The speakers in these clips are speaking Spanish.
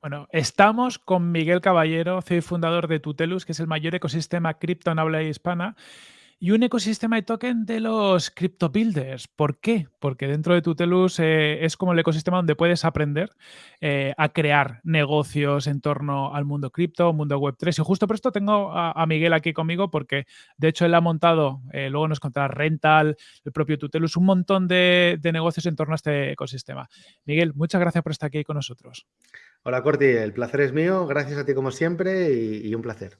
Bueno, estamos con Miguel Caballero, CEO y fundador de Tutelus, que es el mayor ecosistema cripto en habla hispana y un ecosistema de token de los crypto builders. ¿Por qué? Porque dentro de Tutelus eh, es como el ecosistema donde puedes aprender eh, a crear negocios en torno al mundo cripto, mundo web 3. Y justo por esto tengo a, Miguel aquí conmigo porque de hecho él ha montado, eh, luego nos contará Rental, el propio Tutelus, un montón de, negocios en torno a este ecosistema. Miguel, muchas gracias por estar aquí con nosotros. Hola Corti, el placer es mío, gracias a ti como siempre y un placer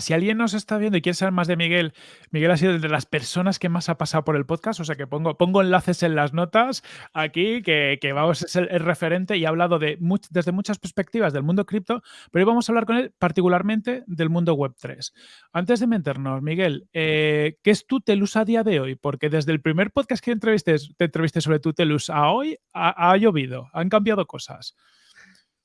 si alguien nos está viendo y quiere saber más de Miguel, Miguel ha sido de las personas que más ha pasado por el podcast, o sea que pongo, enlaces en las notas aquí, que, vamos, es el, referente y ha hablado de desde muchas perspectivas del mundo cripto, pero hoy vamos a hablar con él particularmente del mundo web 3. Antes de meternos, Miguel, eh, ¿qué es Tutelus a día de hoy? Porque desde el primer podcast que entrevisté, te entrevisté sobre Tutelus a hoy, ha llovido, han cambiado cosas.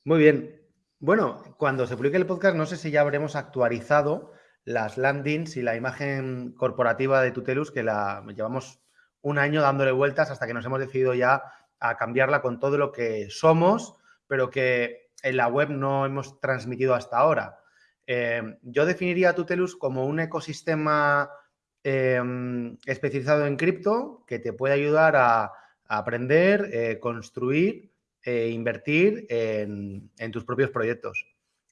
Muy bien, bueno, cuando se publique el podcast, no sé si ya habremos actualizado las landings y la imagen corporativa de Tutelus, que la llevamos un año dándole vueltas hasta que nos hemos decidido ya a cambiarla con todo lo que somos, pero que en la web no hemos transmitido hasta ahora. Eh, yo definiría a Tutelus como un ecosistema em, especializado en cripto que te puede ayudar a, aprender, eh, construir eh, invertir en, tus propios proyectos.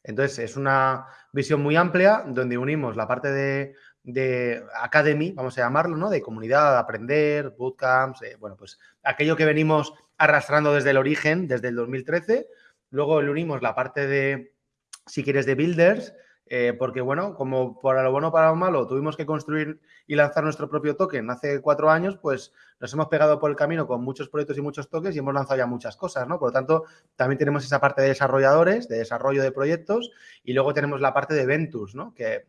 Entonces, es una visión muy amplia donde unimos la parte de, academy, vamos a llamarlo, ¿no? De comunidad, de aprender, bootcamps, eh, bueno, pues aquello que venimos arrastrando desde el origen, desde el 2013. Luego le unimos la parte de, si quieres, de builders, eh, porque bueno, como para lo bueno para lo malo tuvimos que construir y lanzar nuestro propio token hace cuatro años, pues nos hemos pegado por el camino con muchos proyectos y muchos tokens y hemos lanzado ya muchas cosas, ¿no? Por lo tanto, también tenemos esa parte de desarrolladores, de desarrollo de proyectos y luego tenemos la parte de Ventus, ¿no? Que eh,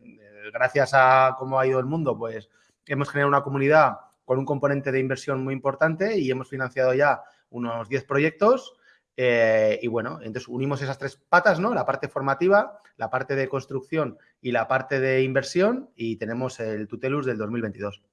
gracias a cómo ha ido el mundo, pues hemos generado una comunidad con un componente de inversión muy importante y hemos financiado ya unos 10 proyectos eh, y bueno, entonces unimos esas tres patas, ¿no? La parte formativa, la parte de construcción y la parte de inversión y tenemos el Tutelus del 2022.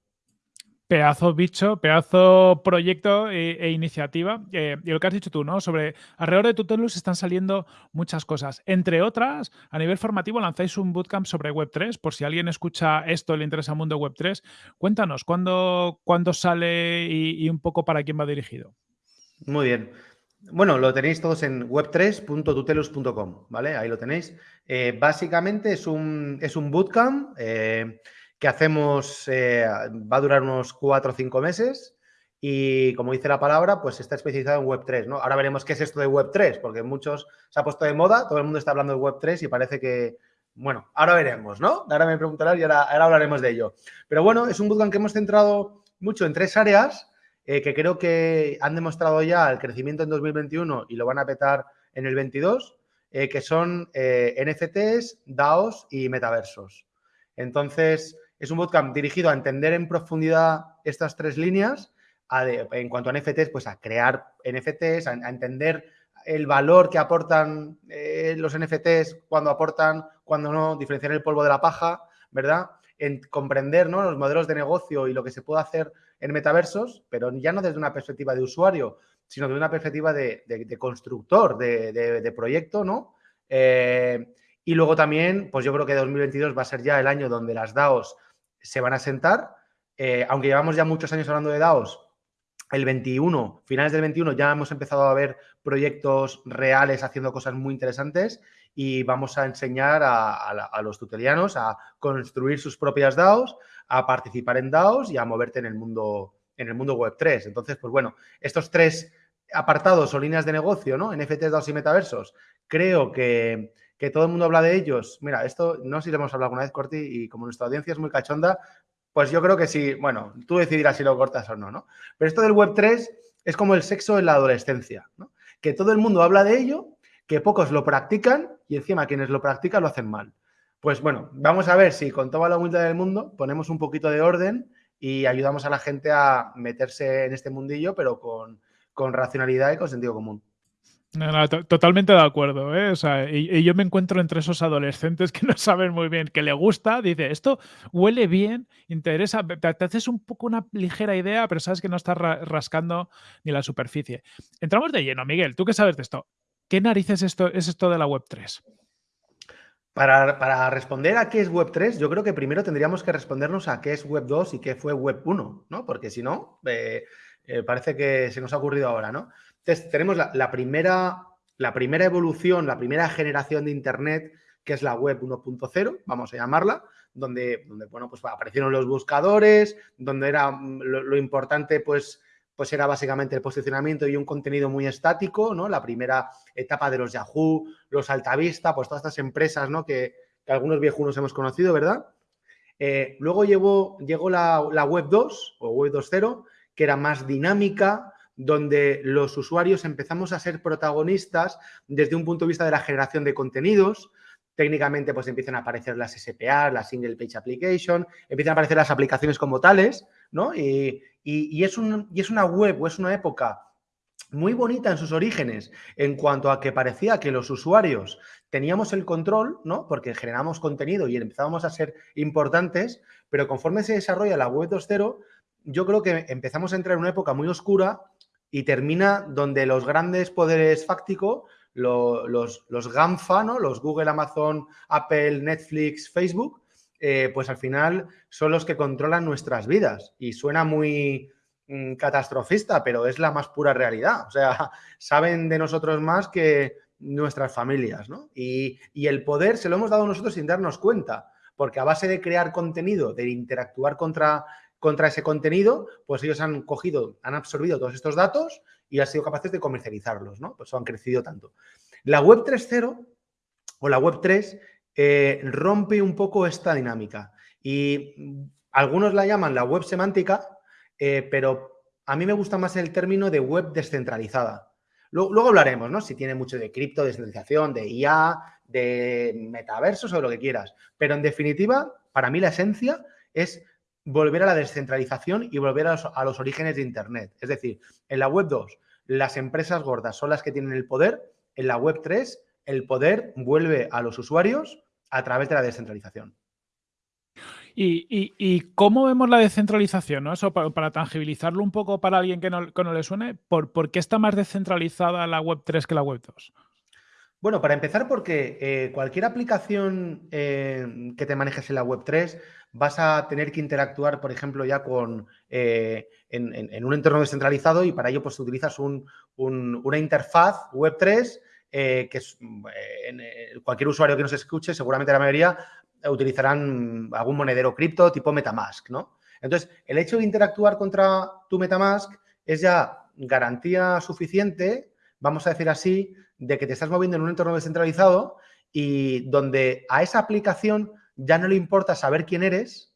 Pedazo bicho, pedazo proyecto e, e iniciativa. Eh, y lo que has dicho tú, ¿no? Sobre alrededor de Tutelus están saliendo muchas cosas. Entre otras, a nivel formativo lanzáis un bootcamp sobre Web3. Por si alguien escucha esto le interesa el mundo Web3, cuéntanos, ¿cuándo, cuándo sale y un poco para quién va dirigido? Muy bien. Bueno, lo tenéis todos en web3.tutelus.com, ¿vale? Ahí lo tenéis. Eh, básicamente es un, es un bootcamp eh, que hacemos, eh, va a durar unos cuatro o cinco meses y como dice la palabra, pues está especializado en Web3, ¿no? Ahora veremos qué es esto de Web3, porque muchos se ha puesto de moda, todo el mundo está hablando de Web3 y parece que, bueno, ahora veremos, ¿no? Ahora me preguntarás y ahora, ahora hablaremos de ello. Pero bueno, es un bootcamp que hemos centrado mucho en tres áreas eh, que creo que han demostrado ya el crecimiento en 2021 y lo van a petar en el 22, eh, que son eh, NFTs, DAOs y metaversos. Entonces, es un bootcamp dirigido a entender en profundidad estas tres líneas, en cuanto a NFTs, pues a crear NFTs, a, entender el valor que aportan los NFTs, cuando aportan, cuando no, diferenciar el polvo de la paja, ¿verdad? En comprender los modelos de negocio y lo que se puede hacer en metaversos, pero ya no desde una perspectiva de usuario, sino desde una perspectiva de, constructor, de, proyecto, ¿no? Eh, y luego también, pues yo creo que 2022 va a ser ya el año donde las DAOs se van a sentar. Eh, aunque llevamos ya muchos años hablando de DAOs, el 21, finales del 21, ya hemos empezado a ver proyectos reales haciendo cosas muy interesantes y vamos a enseñar a, los tutelianos a construir sus propias DAOs, a participar en DAOs y a moverte en el mundo, en el mundo web 3. Entonces, pues bueno, estos tres apartados o líneas de negocio, ¿no? NFTs, DAOs y metaversos, creo que, todo el mundo habla de ellos. Mira, esto no sé si lo hemos hablado alguna vez, Corti, y como nuestra audiencia es muy cachonda, pues yo creo que sí, bueno, tú decidirás si lo cortas o no, ¿no? Pero esto del web 3 es como el sexo en la adolescencia, ¿no? Que todo el mundo habla de ello, que pocos lo practican y encima quienes lo practican lo hacen mal. Pues bueno, vamos a ver si con toda la humildad del mundo ponemos un poquito de orden y ayudamos a la gente a meterse en este mundillo, pero con, racionalidad y con sentido común. totalmente de acuerdo. ¿eh? y, yo me encuentro entre esos adolescentes que no saben muy bien, que le gusta, dice, esto huele bien, interesa, te, haces un poco una ligera idea, pero sabes que no estás rascando ni la superficie. Entramos de lleno, Miguel, ¿tú qué sabes de esto? ¿Qué narices esto, es esto de la Web 3? Para, responder a qué es Web 3, yo creo que primero tendríamos que respondernos a qué es Web 2 y qué fue Web 1, ¿no? Porque si no, eh, eh, parece que se nos ha ocurrido ahora, ¿no? Entonces, tenemos la, primera, la primera evolución, la primera generación de Internet, que es la Web 1.0, vamos a llamarla, donde, donde, bueno, pues aparecieron los buscadores, donde era mm, lo importante, pues, pues era básicamente el posicionamiento y un contenido muy estático, ¿no? La primera etapa de los Yahoo, los Altavista, pues todas estas empresas, ¿no? Que, algunos viejunos hemos conocido, ¿verdad? Eh, luego llegó, llegó la, Web 2 o Web 2.0, que era más dinámica, donde los usuarios empezamos a ser protagonistas desde un punto de vista de la generación de contenidos. Técnicamente, pues empiezan a aparecer las SPA, la Single Page Application, empiezan a aparecer las aplicaciones como tales, ¿no? Y, y, es una web o es una época muy bonita en sus orígenes en cuanto a que parecía que los usuarios teníamos el control, ¿no? Porque generamos contenido y empezábamos a ser importantes, pero conforme se desarrolla la web 2.0, yo creo que empezamos a entrar en una época muy oscura y termina donde los grandes poderes fácticos, los, los GAMFA. Los Google, Amazon, Apple, Netflix, Facebook, eh, pues al final son los que controlan nuestras vidas. Y suena muy mm, catastrofista, pero es la más pura realidad. O sea, saben de nosotros más que nuestras familias, ¿no? Y, el poder se lo hemos dado nosotros sin darnos cuenta, porque a base de crear contenido, de interactuar contra, contra ese contenido, pues ellos han cogido, han absorbido todos estos datos y han sido capaces de comercializarlos, ¿no? Pues han crecido tanto. La web 3.0 o la web 3 eh, rompe un poco esta dinámica. Y algunos la llaman la web semántica, eh, pero a mí me gusta más el término de web descentralizada. Luego, hablaremos, ¿no? Si tiene mucho de cripto, descentralización, de IA, de metaversos o lo que quieras. Pero en definitiva, para mí la esencia es volver a la descentralización y volver a los, a los, orígenes de Internet. Es decir, en la web 2, las empresas gordas son las que tienen el poder. En la web 3, el poder vuelve a los usuarios a través de la descentralización. ¿Y, cómo vemos la descentralización? Eso para, tangibilizarlo un poco para alguien que no, le suene, ¿por, qué está más descentralizada la Web 3 que la Web 2? Bueno, para empezar, porque eh, cualquier aplicación eh, que te manejes en la Web 3 vas a tener que interactuar, por ejemplo, ya con eh, en, un entorno descentralizado y para ello pues utilizas una interfaz Web 3 eh, que mm, eh, cualquier usuario que nos escuche, seguramente la mayoría utilizarán algún monedero cripto tipo Metamask, ¿no? Entonces, el hecho de interactuar contra tu Metamask es ya garantía suficiente, vamos a decir así, de que te estás moviendo en un entorno descentralizado y donde a esa aplicación ya no le importa saber quién eres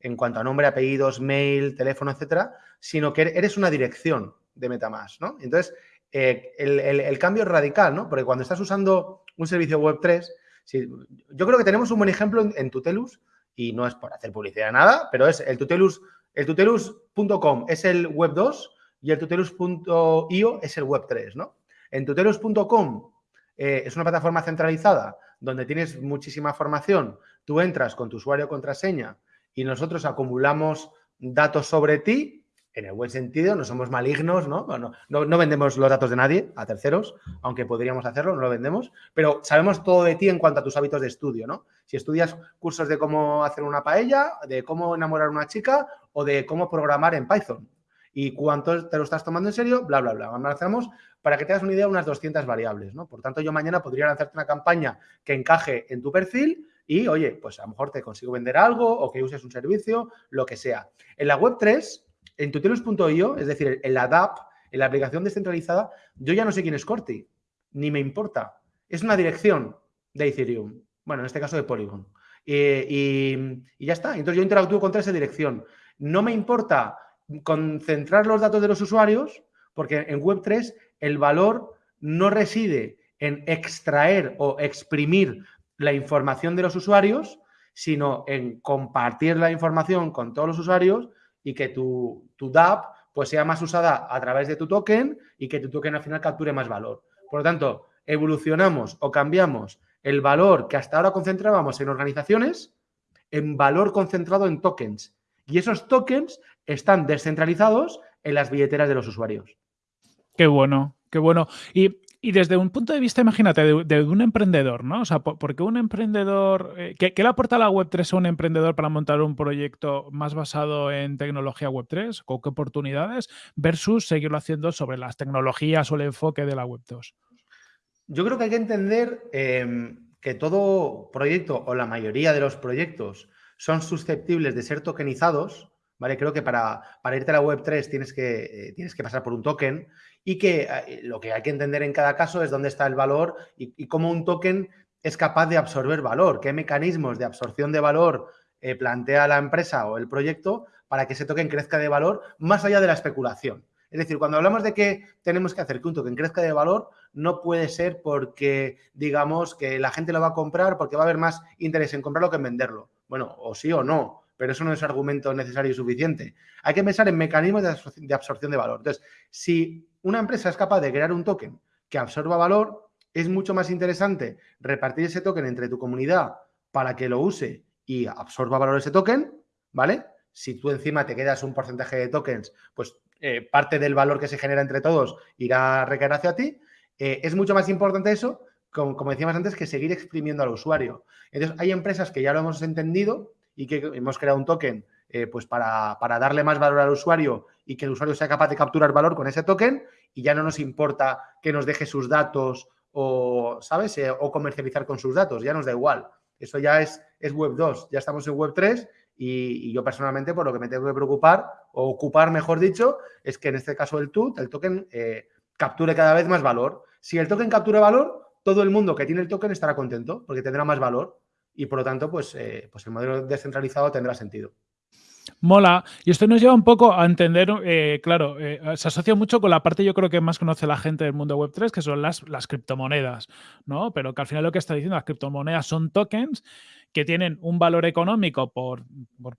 en cuanto a nombre, apellidos, mail, teléfono, etcétera, sino que eres una dirección de Metamask, ¿no? Entonces, eh, el, cambio es radical, ¿no? Porque cuando estás usando un servicio web 3, yo creo que tenemos un buen ejemplo en, Tutelus, y no es por hacer publicidad nada, pero es el Tutelus, el tutelus.com es el web 2 y el tutelus.io es el web 3, ¿no? En tutelus.com eh, es una plataforma centralizada donde tienes muchísima formación, tú entras con tu usuario contraseña y nosotros acumulamos datos sobre ti en el buen sentido, no somos malignos, ¿no? ¿no? vendemos los datos de nadie a terceros, aunque podríamos hacerlo, no lo vendemos, pero sabemos todo de ti en cuanto a tus hábitos de estudio, ¿no? Si estudias cursos de cómo hacer una paella, de cómo enamorar a una chica o de cómo programar en Python y cuánto te lo estás tomando en serio, bla, bla, bla. Analizamos para que te hagas una idea unas 200 variables, ¿no? Por tanto, yo mañana podría lanzarte una campaña que encaje en tu perfil y, oye, pues a lo mejor te consigo vender algo o que uses un servicio, lo que sea. En la web 3 en tutelus.io, es decir, en la en la aplicación descentralizada, yo ya no sé quién es Corti, ni me importa. Es una dirección de Ethereum, bueno, en este caso de Polygon. y, ya está. Entonces yo interactúo contra esa dirección. No me importa concentrar los datos de los usuarios, porque en Web3 el valor no reside en extraer o exprimir la información de los usuarios, sino en compartir la información con todos los usuarios y que tu, tu DApp pues, sea más usada a través de tu token y que tu token al final capture más valor. Por lo tanto, evolucionamos o cambiamos el valor que hasta ahora concentrábamos en organizaciones en valor concentrado en tokens. Y esos tokens están descentralizados en las billeteras de los usuarios. Qué bueno, qué bueno. Y Y desde un punto de vista, imagínate, de, un emprendedor, ¿no? O sea, ¿por, qué un emprendedor, eh, ¿qué, le aporta la Web3 a un emprendedor para montar un proyecto más basado en tecnología Web3? ¿Con qué oportunidades? Versus seguirlo haciendo sobre las tecnologías o el enfoque de la Web2. Yo creo que hay que entender em, que todo proyecto o la mayoría de los proyectos son susceptibles de ser tokenizados, ¿vale? Creo que para, para irte a la Web3 tienes que, eh, tienes que pasar por un token y que eh, lo que hay que entender en cada caso es dónde está el valor y, cómo un token es capaz de absorber valor, qué mecanismos de absorción de valor eh, plantea la empresa o el proyecto para que ese token crezca de valor más allá de la especulación. Es decir, cuando hablamos de que tenemos que hacer que un token crezca de valor, no puede ser porque digamos que la gente lo va a comprar porque va a haber más interés en comprarlo que en venderlo. Bueno, o sí o no, pero eso no es argumento necesario y suficiente. Hay que pensar en mecanismos de absorción de valor. Entonces, si una empresa es capaz de crear un token que absorba valor, es mucho más interesante repartir ese token entre tu comunidad para que lo use y absorba valor ese token, ¿vale? Si tú encima te quedas un porcentaje de tokens, pues eh, parte del valor que se genera entre todos irá a recaer hacia ti. Eh, es mucho más importante eso, como, como, decíamos antes, que seguir exprimiendo al usuario. Entonces, hay empresas que ya lo hemos entendido y que hemos creado un token eh, pues para, darle más valor al usuario y que el usuario sea capaz de capturar valor con ese token y ya no nos importa que nos deje sus datos o, ¿sabes? Eh, o comercializar con sus datos, ya nos da igual. Eso ya es, es Web 2, ya estamos en Web 3 y, yo personalmente por lo que me tengo que preocupar o ocupar, mejor dicho, es que en este caso el TUT, el token, eh, capture cada vez más valor. Si el token captura valor, todo el mundo que tiene el token estará contento porque tendrá más valor y por lo tanto, pues, pues el modelo descentralizado tendrá sentido. Mola. Y esto nos lleva un poco a entender, eh, claro, eh, se asocia mucho con la parte yo creo que más conoce la gente del mundo Web3, que son las, las criptomonedas, ¿no? Pero que al final lo que está diciendo, las criptomonedas son tokens que tienen un valor económico por,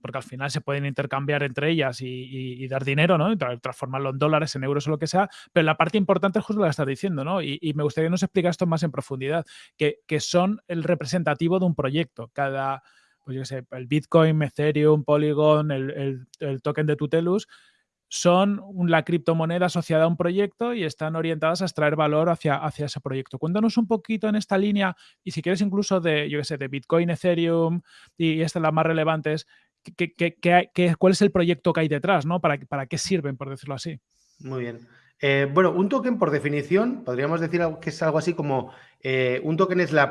porque al final se pueden intercambiar entre ellas y, dar dinero, ¿no? Y transformarlo en dólares, en euros o lo que sea, pero la parte importante es justo lo que estás diciendo, ¿no? Y, me gustaría que nos explicara esto más en profundidad, que, que son el representativo de un proyecto. Cada pues yo sé, el Bitcoin, Ethereum, Polygon, el, token de Tutelus, son la criptomoneda asociada a un proyecto y están orientadas a extraer valor hacia, hacia ese proyecto. Cuéntanos un poquito en esta línea y si quieres incluso de, yo sé, de Bitcoin, Ethereum y estas las más relevantes, cuál es el proyecto que hay detrás? ¿no? ¿Para, ¿Para qué sirven, por decirlo así? Muy bien. Eh, bueno, un token por definición, podríamos decir que es algo así como eh, un token es la,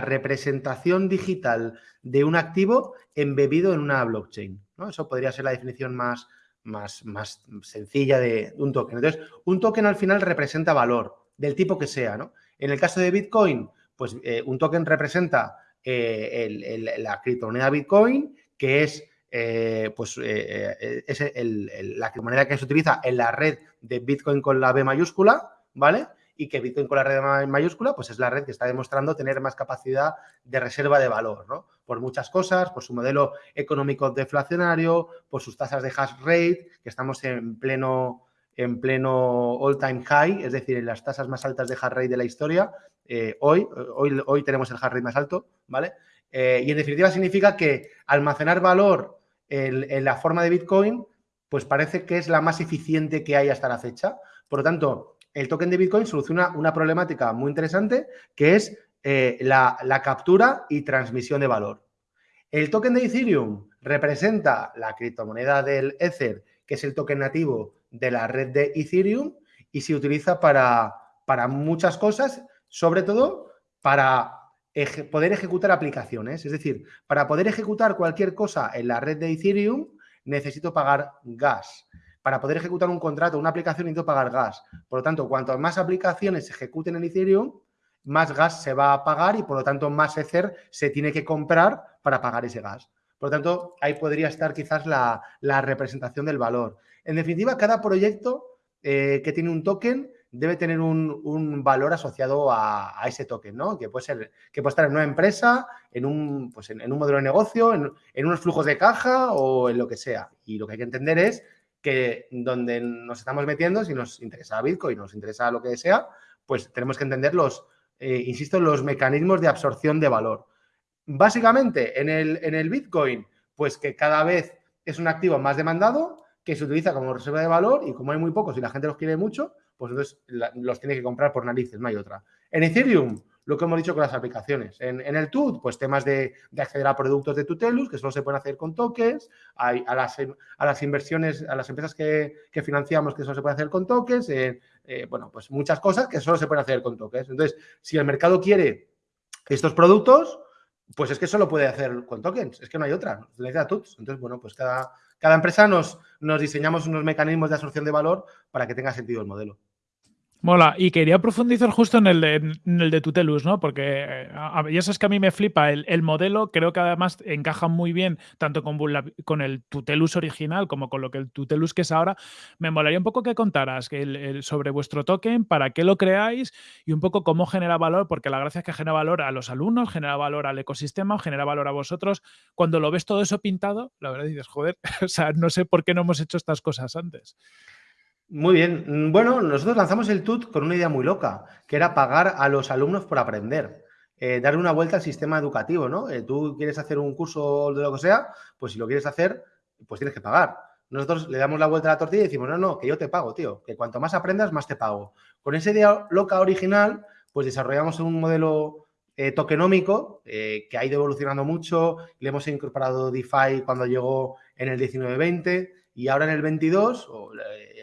representación digital de un activo embebido en una blockchain. ¿no? Eso podría ser la definición más, más, más sencilla de un token. Entonces, un token al final representa valor, del tipo que sea. En el caso de Bitcoin, pues eh, un token representa la criptomoneda Bitcoin, que es eh, pues eh, eh, es la moneda que se utiliza en la red de Bitcoin con la B mayúscula, ¿vale? Y que Bitcoin con la red mayúscula, pues es la red que está demostrando tener más capacidad de reserva de valor, ¿no? Por muchas cosas, por su modelo económico deflacionario, por sus tasas de hash rate, que estamos en pleno, en pleno all-time high, es decir, en las tasas más altas de hash rate de la historia. hoy, hoy, hoy tenemos el hash rate más alto, ¿vale? Y en definitiva significa que almacenar valor en, la forma de Bitcoin, pues parece que es la más eficiente que hay hasta la fecha. Por lo tanto, el token de Bitcoin soluciona una problemática muy interesante que es eh, la, la, captura y transmisión de valor. El token de Ethereum representa la criptomoneda del Ether, que es el token nativo de la red de Ethereum y se utiliza para, para muchas cosas, sobre todo para poder ejecutar aplicaciones. Es decir, para poder ejecutar cualquier cosa en la red de Ethereum, necesito pagar gas. Para poder ejecutar un contrato, una aplicación, necesito pagar gas. Por lo tanto, cuanto más aplicaciones se ejecuten en Ethereum, más gas se va a pagar y, por lo tanto, más Ether se tiene que comprar para pagar ese gas. Por lo tanto, ahí podría estar quizás la, representación del valor. En definitiva, cada proyecto eh, que tiene un token debe tener un, valor asociado a, ese token, ¿no? Que puede ser, que puede estar en una empresa, en un, pues en, un modelo de negocio, en, unos flujos de caja o en lo que sea. Y lo que hay que entender es que donde nos estamos metiendo, si nos interesa Bitcoin, nos interesa lo que sea, pues tenemos que entender los, eh, insisto, los mecanismos de absorción de valor. Básicamente, en el, en el Bitcoin, pues que cada vez es un activo más demandado, que se utiliza como reserva de valor y como hay muy pocos y la gente los quiere mucho, pues entonces los tiene que comprar por narices, no hay otra. En Ethereum, lo que hemos dicho con las aplicaciones. En, el TUT, pues temas de, acceder a productos de Tutelus, que solo se pueden hacer con tokens, a, las, a las, inversiones, a las empresas que, financiamos, que solo se puede hacer con tokens, eh, eh, bueno, pues muchas cosas que solo se pueden hacer con tokens. Entonces, si el mercado quiere estos productos, pues es que solo puede hacer con tokens, es que no hay otra, necesita TUTs. Entonces, bueno, pues cada, cada empresa nos, nos diseñamos unos mecanismos de absorción de valor para que tenga sentido el modelo. Mola, y quería profundizar justo en el de, Tutelus, ¿no? Porque, eh, y eso es que a mí me flipa, el, modelo creo que además encaja muy bien tanto con, el Tutelus original como con lo que el Tutelus que es ahora. Me molaría un poco que contaras sobre vuestro token, para qué lo creáis y un poco cómo genera valor, porque la gracia es que genera valor a los alumnos, genera valor al ecosistema, genera valor a vosotros. Cuando lo ves todo eso pintado, la verdad dices, joder, o sea, no sé por qué no hemos hecho estas cosas antes. Muy bien. Mm, bueno, nosotros lanzamos el TUT con una idea muy loca, que era pagar a los alumnos por aprender. Eh, darle una vuelta al sistema educativo, ¿no? Eh, tú quieres hacer un curso de lo que sea, pues si lo quieres hacer, pues tienes que pagar. Nosotros le damos la vuelta a la tortilla y decimos, no, no, que yo te pago, tío, que cuanto más aprendas, más te pago. Con esa idea loca original, pues desarrollamos un modelo eh, tokenómico que ha ido evolucionando mucho, le hemos incorporado DeFi cuando llegó en el 19-20 y ahora en el 22,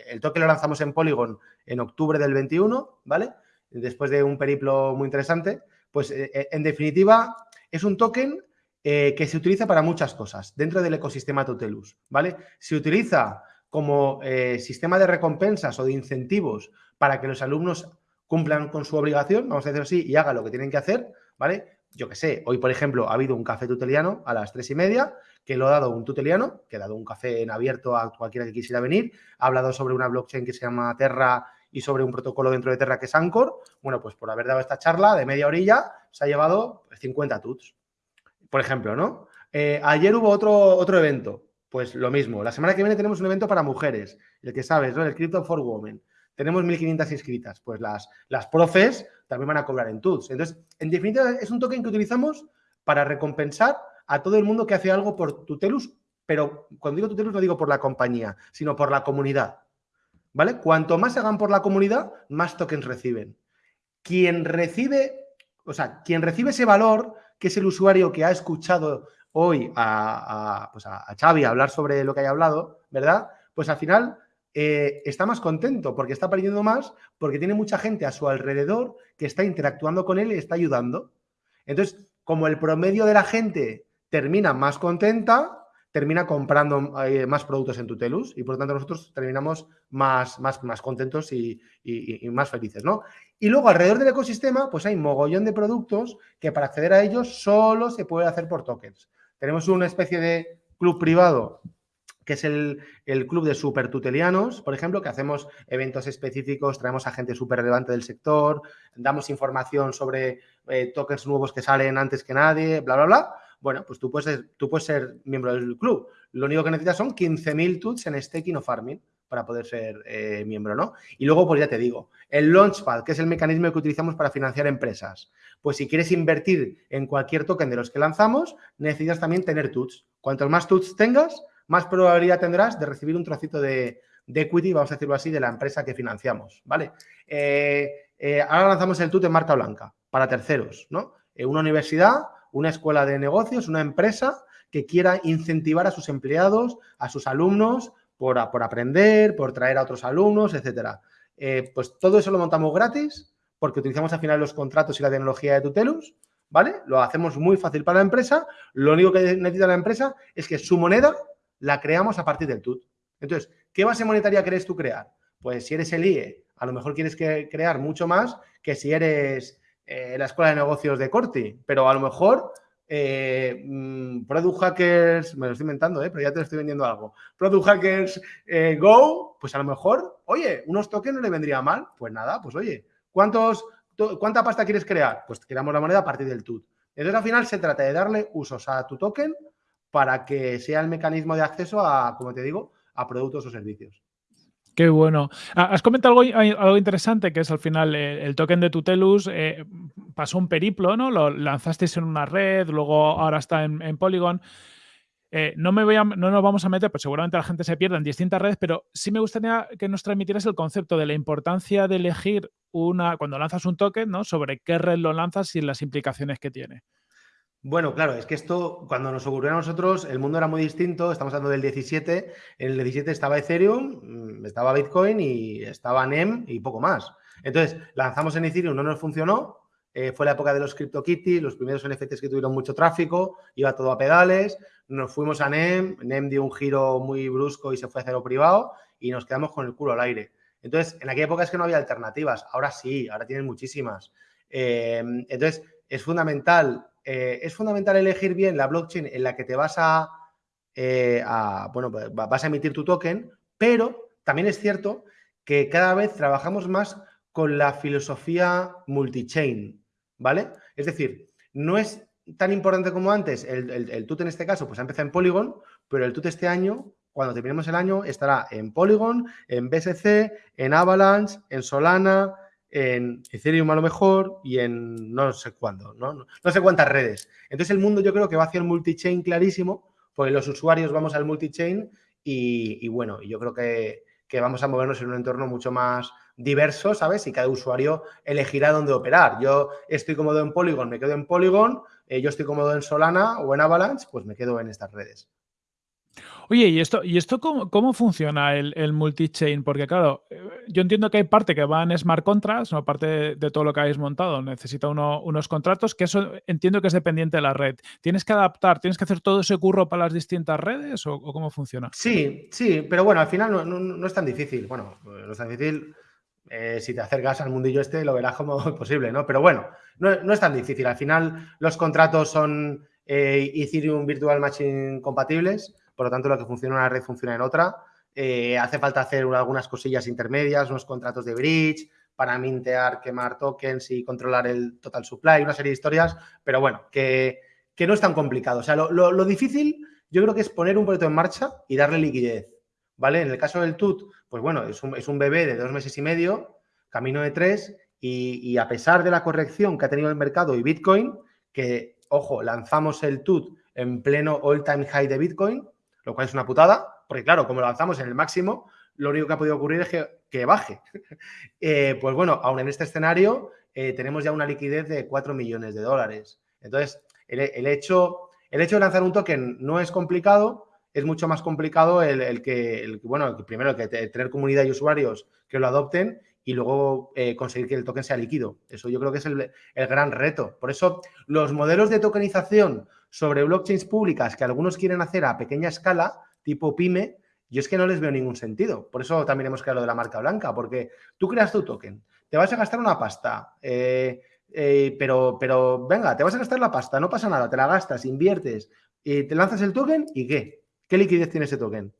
el token lo lanzamos en Polygon en octubre del 21, ¿vale? Después de un periplo muy interesante. Pues eh, eh, en definitiva es un token eh, que se utiliza para muchas cosas dentro del ecosistema Totelus, ¿vale? Se utiliza como sistema de recompensas o de incentivos para que los alumnos cumplan con su obligación, vamos a decirlo así, y hagan lo que tienen que hacer, ¿vale? Yo que sé, hoy por ejemplo ha habido un café tuteliano a las tres y media que lo ha dado un tuteliano, que ha dado un café en abierto a cualquiera que quisiera venir, ha hablado sobre una blockchain que se llama Terra y sobre un protocolo dentro de Terra que es Anchor. Bueno, pues por haber dado esta charla de media orilla, se ha llevado 50 tuts, por ejemplo, ¿no? Eh, ayer hubo otro, otro evento, pues lo mismo. La semana que viene tenemos un evento para mujeres, el que sabes, ¿no? El Crypto for Women. Tenemos 1.500 inscritas. Pues las, las profes también van a cobrar en tuts. Entonces, en definitiva, es un token que utilizamos para recompensar a todo el mundo que hace algo por Tutelus, pero cuando digo Tutelus no digo por la compañía, sino por la comunidad. ¿Vale? Cuanto más hagan por la comunidad, más tokens reciben. Quien recibe, o sea, quien recibe ese valor, que es el usuario que ha escuchado hoy a, pues a, Xavi hablar sobre lo que haya hablado, ¿verdad? Pues al final eh, está más contento porque está aprendiendo más, porque tiene mucha gente a su alrededor que está interactuando con él y está ayudando. Entonces, como el promedio de la gente termina más contenta, termina comprando eh, más productos en Tutelus y por lo tanto nosotros terminamos más, más, más contentos y, más felices, ¿no? Y luego alrededor del ecosistema pues hay mogollón de productos que para acceder a ellos solo se puede hacer por tokens. Tenemos una especie de club privado que es el, club de super tutelianos, por ejemplo, que hacemos eventos específicos, traemos a gente súper relevante del sector, damos información sobre eh, tokens nuevos que salen antes que nadie, bla, bla, bla. Bueno, pues tú puedes, ser, tú puedes ser miembro del club. Lo único que necesitas son 15.000 tuts en staking o farming para poder ser eh, miembro, ¿no? Y luego, pues ya te digo, el Launchpad, que es el mecanismo que utilizamos para financiar empresas. Pues si quieres invertir en cualquier token de los que lanzamos, necesitas también tener tuts. Cuantos más tuts tengas, más probabilidad tendrás de recibir un trocito de, equity, vamos a decirlo así, de la empresa que financiamos, ¿vale? Eh, eh, ahora lanzamos el tut en marca blanca para terceros, ¿no? una universidad una escuela de negocios, una empresa que quiera incentivar a sus empleados, a sus alumnos, por, por aprender, por traer a otros alumnos, etcétera. Eh, pues todo eso lo montamos gratis porque utilizamos al final los contratos y la tecnología de Tutelus, ¿vale? Lo hacemos muy fácil para la empresa. Lo único que necesita la empresa es que su moneda la creamos a partir del TUT. Entonces, ¿qué base monetaria quieres tú crear? Pues si eres el IE, a lo mejor quieres crear mucho más que si eres eh, la escuela de negocios de Corti, pero a lo mejor eh, mm, Product Hackers, me lo estoy inventando, eh, pero ya te estoy vendiendo algo. Product Hackers Go, pues a lo mejor, oye, unos tokens no le vendría mal. Pues nada, pues oye, ¿cuántos, ¿cuánta pasta quieres crear? Pues creamos la moneda a partir del TUT. Entonces al final se trata de darle usos a tu token para que sea el mecanismo de acceso a, como te digo, a productos o servicios. Qué bueno. Ah, has comentado algo, algo interesante, que es al final eh, el, token de Tutelus eh, pasó un periplo, ¿no? Lo lanzasteis en una red, luego ahora está en, Polygon. Eh, no, me voy a, no nos vamos a meter, pues seguramente la gente se pierda en distintas redes, pero sí me gustaría que nos transmitieras el concepto de la importancia de elegir una, cuando lanzas un token, ¿no? Sobre qué red lo lanzas y las implicaciones que tiene. Bueno, claro, es que esto, cuando nos ocurrió a nosotros, el mundo era muy distinto. Estamos hablando del 17. En el 17 estaba Ethereum, mm, estaba Bitcoin y estaba NEM y poco más. Entonces, lanzamos en Ethereum, no nos funcionó. Eh, fue la época de los CryptoKitties, los primeros NFTs que tuvieron mucho tráfico, iba todo a pedales. Nos fuimos a NEM, NEM dio un giro muy brusco y se fue a cero privado y nos quedamos con el culo al aire. Entonces, en aquella época es que no había alternativas. Ahora sí, ahora tienen muchísimas. Eh, entonces, es fundamental eh, es fundamental elegir bien la blockchain en la que te vas eh, a, bueno, pues, vas a emitir tu token, pero también es cierto que cada vez trabajamos más con la filosofía multichain, ¿vale? Es decir, no es tan importante como antes, el, el, TUT en este caso, pues ha empezado en Polygon, pero el TUT este año, cuando terminemos el año, estará en Polygon, en BSC, en Avalanche, en Solana, en Ethereum a lo mejor y en no sé cuándo, ¿no? No, sé cuántas redes. Entonces el mundo yo creo que va hacia el multichain clarísimo, porque los usuarios vamos al multichain y, y bueno, yo creo que, vamos a movernos en un entorno mucho más diverso, ¿sabes? Y cada usuario elegirá dónde operar. Yo estoy cómodo en Polygon, me quedo en Polygon, eh, yo estoy cómodo en Solana o en Avalanche, pues me quedo en estas redes. Oye, ¿y esto, y esto cómo, funciona el, el multi-chain? Porque claro, eh, yo entiendo que hay parte que va en smart contracts, ¿no? parte de, todo lo que habéis montado, necesita unos contratos, que eso entiendo que es dependiente de la red. ¿Tienes que adaptar, tienes que hacer todo ese curro para las distintas redes o, cómo funciona? Sí, sí, pero bueno, al final no, es tan difícil. Bueno, no es tan difícil. Eh, si te acercas al mundillo este, lo verás como posible, ¿no? Pero bueno, no, es tan difícil. Al final, los contratos son eh, Ethereum Virtual Machine compatibles por lo tanto lo que funciona en una red funciona en otra. Eh, hace falta hacer algunas cosillas intermedias, unos contratos de bridge para mintear, quemar tokens y controlar el total supply, una serie de historias, pero bueno, que, no es tan complicado. O sea, lo, difícil yo creo que es poner un proyecto en marcha y darle liquidez, ¿vale? En el caso del TUT, pues bueno, es un, bebé de dos meses y medio, camino de tres, y, y, a pesar de la corrección que ha tenido el mercado y Bitcoin, que, ojo, lanzamos el TUT en pleno all-time high de Bitcoin, lo cual es una putada, porque claro, como lo lanzamos en el máximo, lo único que ha podido ocurrir es que, baje. Eh, pues bueno, aún en este escenario eh, tenemos ya una liquidez de 4 millones de dólares. Entonces, el, hecho, el hecho de lanzar un token no es complicado, es mucho más complicado el, que, bueno, primero que tener comunidad y usuarios que lo adopten y luego eh, conseguir que el token sea líquido. Eso yo creo que es el, el, gran reto. Por eso los modelos de tokenización sobre blockchains públicas que algunos quieren hacer a pequeña escala, tipo pyme, yo es que no les veo ningún sentido. Por eso también hemos creado lo de la marca blanca, porque tú creas tu token, te vas a gastar una pasta, eh, eh, pero, pero venga, te vas a gastar la pasta, no pasa nada, te la gastas, inviertes, y te lanzas el token y ¿qué? ¿Qué liquidez tiene ese token?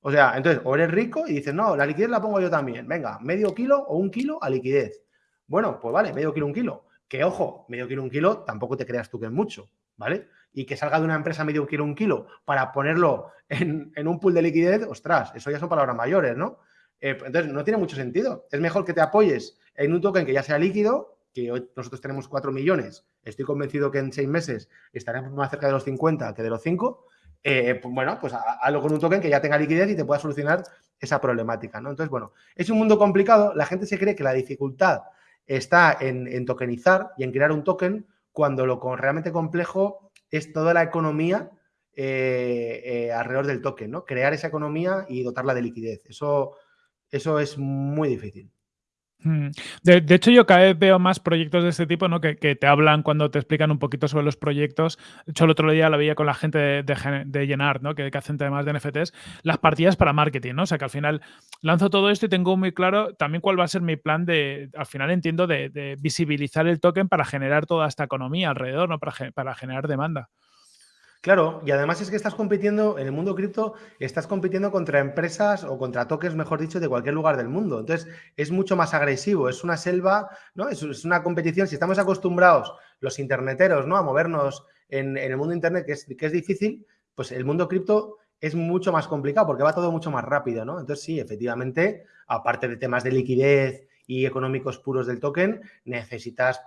O sea, entonces, o eres rico y dices, no, la liquidez la pongo yo también. Venga, medio kilo o un kilo a liquidez. Bueno, pues vale, medio kilo, un kilo. Que ojo, medio kilo, un kilo, tampoco te creas tú que es mucho, ¿vale? Y que salga de una empresa medio kilo un kilo para ponerlo en, un pool de liquidez, ostras, eso ya son palabras mayores, ¿no? Eh, entonces, no tiene mucho sentido. Es mejor que te apoyes en un token que ya sea líquido, que nosotros tenemos 4 millones. Estoy convencido que en 6 meses estaremos más cerca de los 50 que de los 5. Eh, pues bueno, pues hazlo con un token que ya tenga liquidez y te pueda solucionar esa problemática, ¿no? Entonces, bueno, es un mundo complicado. La gente se cree que la dificultad está en, en tokenizar y en crear un token cuando lo realmente complejo es toda la economía eh, eh, alrededor del token, ¿no? Crear esa economía y dotarla de liquidez. Eso, eso es muy difícil. Mm. De, hecho, yo cada vez veo más proyectos de este tipo, ¿no? Que, te hablan cuando te explican un poquito sobre los proyectos. De hecho, el otro día lo veía con la gente de, llenar, ¿no? Que, hacen temas de NFTs, las partidas para marketing, ¿no? O sea, que al final lanzo todo esto y tengo muy claro también cuál va a ser mi plan de, al final entiendo, de, visibilizar el token para generar toda esta economía alrededor, ¿no? Para generar demanda. Claro, y además es que estás compitiendo, en el mundo cripto, estás compitiendo contra empresas o contra tokens, mejor dicho, de cualquier lugar del mundo. Entonces, es mucho más agresivo, es una selva, ¿no? Es, una competición. Si estamos acostumbrados, los interneteros, ¿no? A movernos en, el mundo internet, que es, que es difícil, pues el mundo cripto es mucho más complicado porque va todo mucho más rápido, ¿no? Entonces, sí, efectivamente, aparte de temas de liquidez y económicos puros del token, necesitas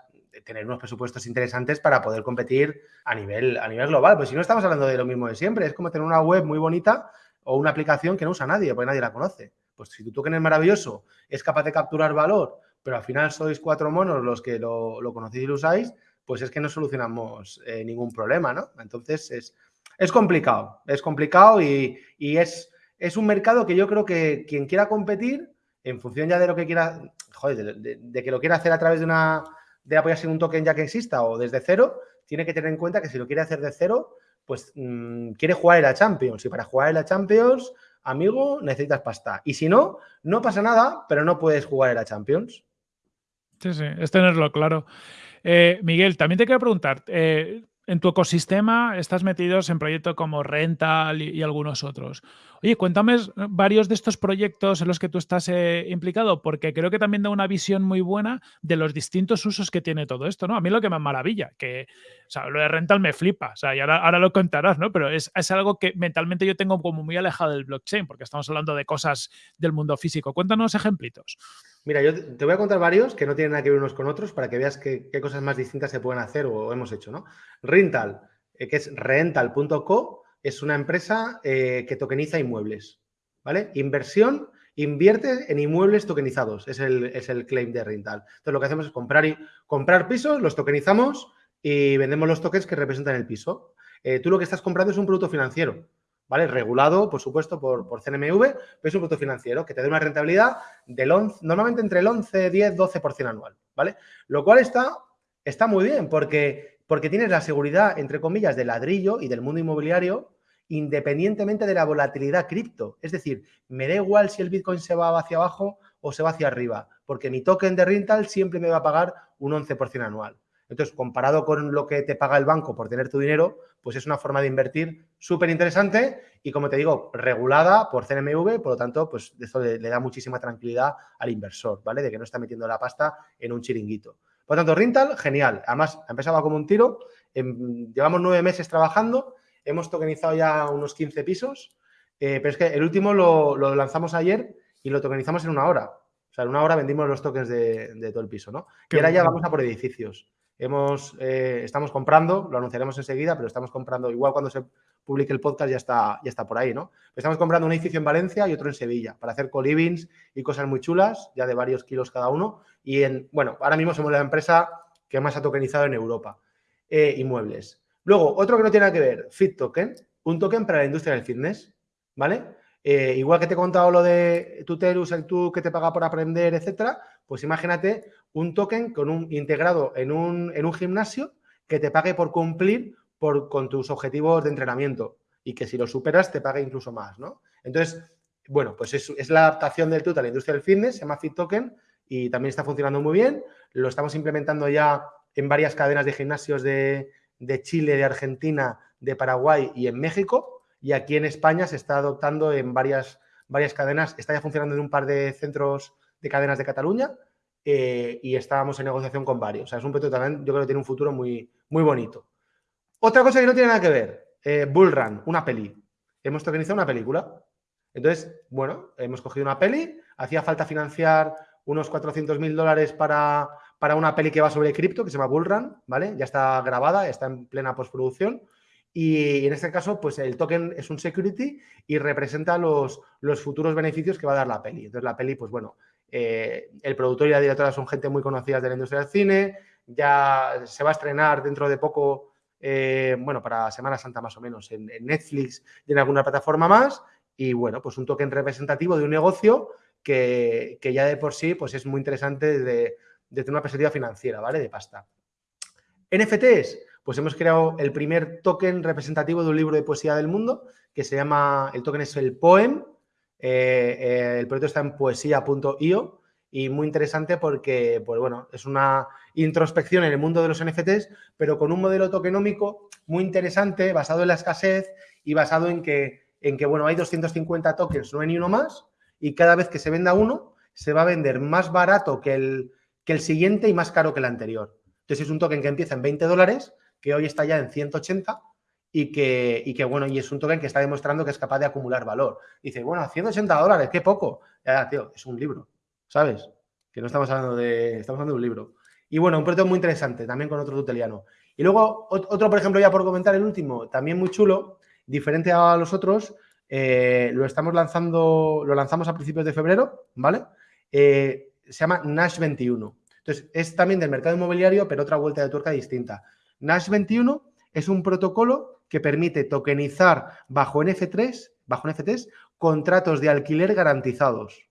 tener unos presupuestos interesantes para poder competir a nivel, a nivel global. Pues si no estamos hablando de lo mismo de siempre, es como tener una web muy bonita o una aplicación que no usa nadie, porque nadie la conoce. Pues si tu token es maravilloso, es capaz de capturar valor, pero al final sois cuatro monos los que lo, conocéis y lo usáis, pues es que no solucionamos eh, ningún problema, ¿no? Entonces es, es complicado, es complicado y, es, es, un mercado que yo creo que quien quiera competir, en función ya de lo que quiera, joder, de, que lo quiera hacer a través de una, de apoyarse en un token ya que exista o desde cero, tiene que tener en cuenta que si lo quiere hacer de cero, pues mm, quiere jugar en la Champions y para jugar en la Champions, amigo, necesitas pasta. Y si no, no pasa nada, pero no puedes jugar en la Champions. Sí, sí, es tenerlo claro. Eh, Miguel, también te quiero preguntar, eh, en tu ecosistema estás metidos en proyectos como Rental y, algunos otros. Oye, cuéntame varios de estos proyectos en los que tú estás eh, implicado, porque creo que también da una visión muy buena de los distintos usos que tiene todo esto, ¿no? A mí lo que me maravilla, que o sea, lo de Rental me flipa, o sea, y ahora, lo contarás, ¿no? Pero es, es, algo que mentalmente yo tengo como muy alejado del blockchain, porque estamos hablando de cosas del mundo físico. Cuéntanos ejemplitos. Mira, yo te voy a contar varios que no tienen nada que ver unos con otros para que veas qué, cosas más distintas se pueden hacer o hemos hecho, ¿no? Rental, eh, que es rental.co, es una empresa eh, que tokeniza inmuebles, ¿vale? Inversión, invierte en inmuebles tokenizados, es el, es el claim de Rental. Entonces, lo que hacemos es comprar, y, comprar pisos, los tokenizamos y vendemos los tokens que representan el piso. Eh, tú lo que estás comprando es un producto financiero. ¿Vale? Regulado, por supuesto, por, por CNMV, pero es un producto financiero que te da una rentabilidad del 11, normalmente entre el 11, 10, 12% anual, ¿vale? Lo cual está, está muy bien porque, porque tienes la seguridad, entre comillas, del ladrillo y del mundo inmobiliario independientemente de la volatilidad cripto. Es decir, me da igual si el Bitcoin se va hacia abajo o se va hacia arriba, porque mi token de rental siempre me va a pagar un 11% anual. Entonces, comparado con lo que te paga el banco por tener tu dinero, pues es una forma de invertir súper interesante y, como te digo, regulada por CNMV, por lo tanto, pues eso le, da muchísima tranquilidad al inversor, ¿vale? De que no está metiendo la pasta en un chiringuito. Por lo tanto, Rintal, genial. Además, ha empezado como un tiro. llevamos nueve meses trabajando, hemos tokenizado ya unos 15 pisos, eh, pero es que el último lo, lanzamos ayer y lo tokenizamos en una hora. O sea, en una hora vendimos los tokens de, todo el piso, ¿no? y ahora ya vamos a por edificios. Eh, estamos comprando, lo anunciaremos enseguida, pero estamos comprando, igual cuando se publique el podcast ya está, ya está por ahí, ¿no? Estamos comprando un edificio en Valencia y otro en Sevilla para hacer co-livings y cosas muy chulas, ya de varios kilos cada uno. Y en, bueno, ahora mismo somos la empresa que más ha tokenizado en Europa, eh, inmuebles. Luego, otro que no tiene nada que ver, Fit Token, un token para la industria del fitness, ¿vale? Eh, igual que te he contado lo de Tutelus, el tú que te paga por aprender, etcétera, pues imagínate un token con un, integrado en un, en un gimnasio que te pague por cumplir por, con tus objetivos de entrenamiento y que si lo superas te pague incluso más, ¿no? Entonces, bueno, pues es, la adaptación del TUT a la industria del fitness, se llama Fit Token y también está funcionando muy bien. Lo estamos implementando ya en varias cadenas de gimnasios de, de Chile, de Argentina, de Paraguay y en México. Y aquí en España se está adoptando en varias, varias cadenas, está ya funcionando en un par de centros de cadenas de Cataluña eh, y estábamos en negociación con varios. O sea, es un proyecto también, yo creo que tiene un futuro muy, muy bonito. Otra cosa que no tiene nada que ver, eh, Bullrun, una peli. Hemos tokenizado una película. Entonces, bueno, hemos cogido una peli, hacía falta financiar unos 400 mil dólares para, para una peli que va sobre cripto, que se llama Bullrun, ¿vale? Ya está grabada, está en plena postproducción. Y en este caso, pues el token es un security y representa los, los futuros beneficios que va a dar la peli. Entonces, la peli, pues bueno, eh, el productor y la directora son gente muy conocida de la industria del cine. Ya se va a estrenar dentro de poco, eh, bueno, para Semana Santa más o menos, en, Netflix y en alguna plataforma más. Y bueno, pues un token representativo de un negocio que, ya de por sí pues es muy interesante desde, desde una perspectiva financiera, ¿vale? De pasta. NFTs, pues hemos creado el primer token representativo de un libro de poesía del mundo que se llama, el token es el Poem, eh, el proyecto está en poesía.io y muy interesante porque, pues bueno, es una introspección en el mundo de los NFTs, pero con un modelo tokenómico muy interesante, basado en la escasez y basado en que, en que bueno, hay 250 tokens, no hay ni uno más, y cada vez que se venda uno, se va a vender más barato que el, que el siguiente y más caro que el anterior. Entonces es un token que empieza en 20 dólares, que hoy está ya en 180 y que, y que, bueno, y es un token que está demostrando que es capaz de acumular valor. Dice, bueno, 180 dólares, qué poco. Ya, tío, es un libro, ¿sabes? Que no estamos hablando de, estamos hablando de un libro. Y bueno, un proyecto muy interesante, también con otro tuteliano. Y luego, otro, por ejemplo, ya por comentar el último, también muy chulo, diferente a los otros, eh, lo estamos lanzando, lo lanzamos a principios de febrero, ¿vale? Eh, se llama Nash 21. Entonces, es también del mercado inmobiliario, pero otra vuelta de tuerca distinta. Nash 21 es un protocolo que permite tokenizar bajo NF3, bajo NFTs, contratos de alquiler garantizados.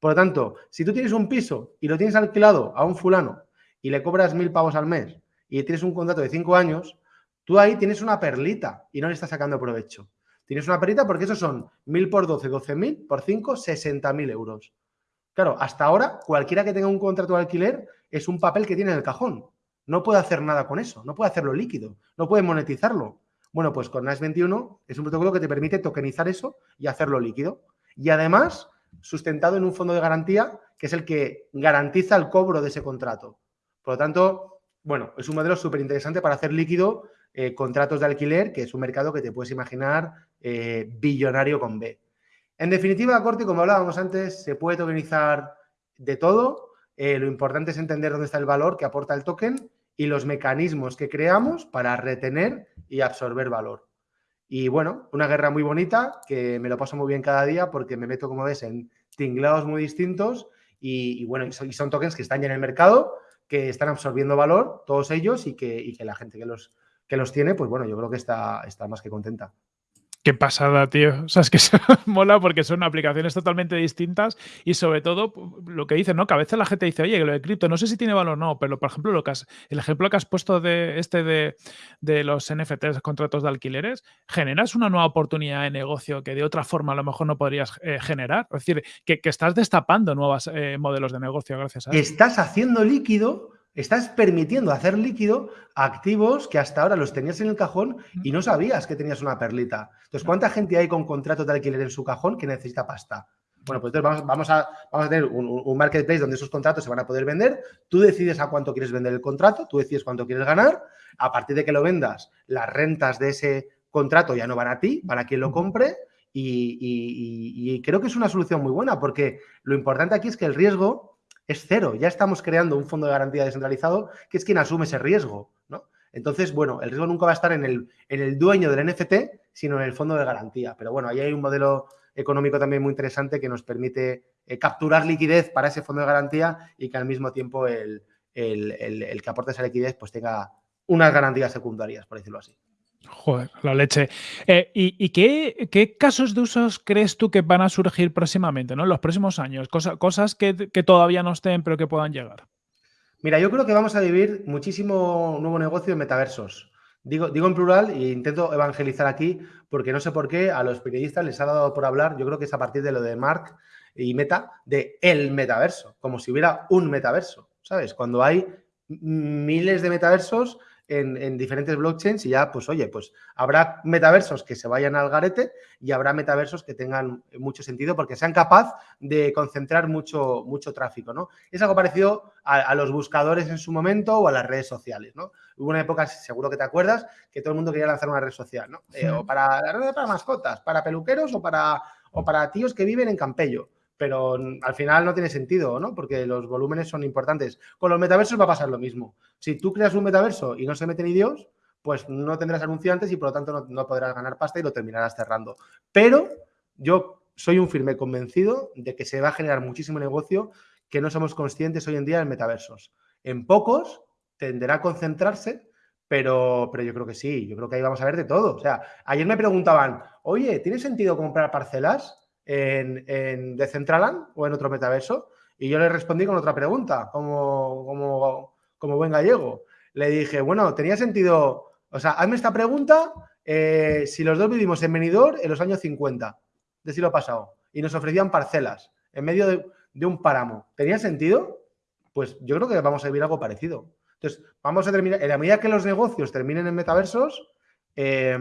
Por lo tanto, si tú tienes un piso y lo tienes alquilado a un fulano y le cobras mil pavos al mes y tienes un contrato de cinco años, tú ahí tienes una perlita y no le estás sacando provecho. Tienes una perita porque esos son 1.000 por 12, 12.000, por 5, 60.000 euros. Claro, hasta ahora cualquiera que tenga un contrato de alquiler es un papel que tiene en el cajón. No puede hacer nada con eso, no puede hacerlo líquido, no puede monetizarlo. Bueno, pues con NAS 21 es un protocolo que te permite tokenizar eso y hacerlo líquido. Y además, sustentado en un fondo de garantía que es el que garantiza el cobro de ese contrato. Por lo tanto, bueno, es un modelo súper interesante para hacer líquido eh, contratos de alquiler, que es un mercado que te puedes imaginar eh, billonario con B. En definitiva, Corti, como hablábamos antes, se puede tokenizar de todo. Eh, lo importante es entender dónde está el valor que aporta el token y los mecanismos que creamos para retener y absorber valor. Y bueno, una guerra muy bonita que me lo paso muy bien cada día porque me meto, como ves, en tinglados muy distintos y, bueno, y son, tokens que están ya en el mercado, que están absorbiendo valor, todos ellos, y que, y que la gente que los, que los tiene, pues bueno, yo creo que está, está más que contenta. Qué pasada, tío. O sea, es que se mola porque son aplicaciones totalmente distintas y sobre todo lo que dicen, ¿no? Que a veces la gente dice, oye, que lo de cripto no sé si tiene valor o no, pero por ejemplo, lo que el ejemplo que has puesto de este de, los NFTs, contratos de alquileres, generas una nueva oportunidad de negocio que de otra forma a lo mejor no podrías eh, generar. Es decir, que, estás destapando nuevos eh, modelos de negocio gracias a eso. Estás haciendo líquido Estás permitiendo hacer líquido activos que hasta ahora los tenías en el cajón y no sabías que tenías una perlita. Entonces, ¿cuánta gente hay con contratos de alquiler en su cajón que necesita pasta? Bueno, pues entonces vamos, a, vamos a, tener un, marketplace donde esos contratos se van a poder vender. Tú decides a cuánto quieres vender el contrato, tú decides cuánto quieres ganar. A partir de que lo vendas, las rentas de ese contrato ya no van a ti, van a quien lo compre. y creo que es una solución muy buena porque lo importante aquí es que el riesgo es cero. Ya estamos creando un fondo de garantía descentralizado que es quien asume ese riesgo, ¿no? Entonces, bueno, el riesgo nunca va a estar en el, en el dueño del NFT, sino en el fondo de garantía. Pero bueno, ahí hay un modelo económico también muy interesante que nos permite eh, capturar liquidez para ese fondo de garantía y que al mismo tiempo el, el que aporte esa liquidez pues tenga unas garantías secundarias, por decirlo así. Joder, la leche. Eh, ¿Y, qué, casos de usos crees tú que van a surgir próximamente, ¿no? en los próximos años? cosas que, todavía no estén, pero que puedan llegar. Mira, yo creo que vamos a vivir muchísimo nuevo negocio en metaversos. Digo, digo en plural e intento evangelizar aquí porque no sé por qué a los periodistas les ha dado por hablar, yo creo que es a partir de lo de Mark y Meta, de el metaverso, como si hubiera un metaverso, ¿sabes? Cuando hay miles de metaversos en, diferentes blockchains y ya, pues oye, pues habrá metaversos que se vayan al garete y habrá metaversos que tengan mucho sentido porque sean capaz de concentrar mucho, mucho tráfico, ¿no? Es algo parecido a, los buscadores en su momento o a las redes sociales, ¿no? Hubo una época, seguro que te acuerdas, que todo el mundo quería lanzar una red social, ¿no? Eh, o para la red para mascotas, para peluqueros o para, o para tíos que viven en Campello pero al final no tiene sentido, ¿no? Porque los volúmenes son importantes. Con los metaversos va a pasar lo mismo. Si tú creas un metaverso y no se mete ni Dios, pues no tendrás anunciantes y por lo tanto no, podrás ganar pasta y lo terminarás cerrando. Pero yo soy un firme convencido de que se va a generar muchísimo negocio que no somos conscientes hoy en día en metaversos. En pocos tenderá a concentrarse, pero, pero yo creo que sí, yo creo que ahí vamos a ver de todo. O sea, ayer me preguntaban, oye, ¿tiene sentido comprar parcelas? En, en Decentraland o en otro metaverso? Y yo le respondí con otra pregunta, como, como, como buen gallego. Le dije, bueno, tenía sentido, o sea, hazme esta pregunta eh, si los dos vivimos en Benidorm en los años 50 de siglo pasado y nos ofrecían parcelas en medio de, un páramo. ¿Tenía sentido? Pues yo creo que vamos a vivir algo parecido. Entonces, vamos a terminar, en la medida que los negocios terminen en metaversos, eh,